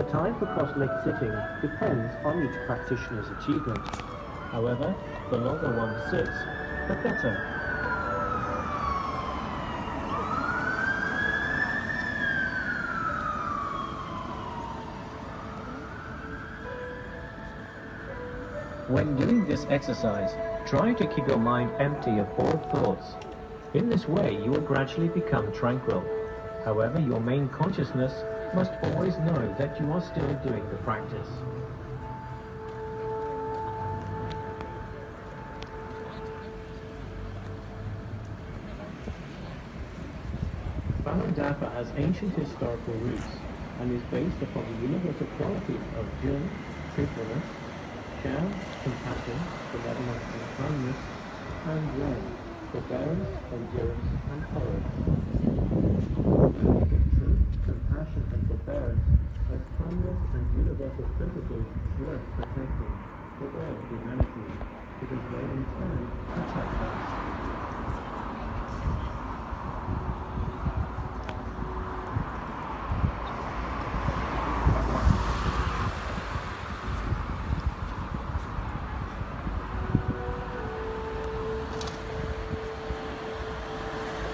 The time for cross-leg sitting depends on each practitioner's achievement. However, the longer one sits, the better. When doing this exercise, try to keep your mind empty of all thoughts. In this way, you will gradually become tranquil. However, your main consciousness must always know that you are still doing the practice. Falun Dafa has ancient historical roots and is based upon the universal qualities of Zhen, truthfulness, Shan, compassion, benevolence and kindness, and Ren, forbearance, endurance, and tolerance. Truth, compassion, and forbearance as timeless and universal principles worth protecting for all humanity.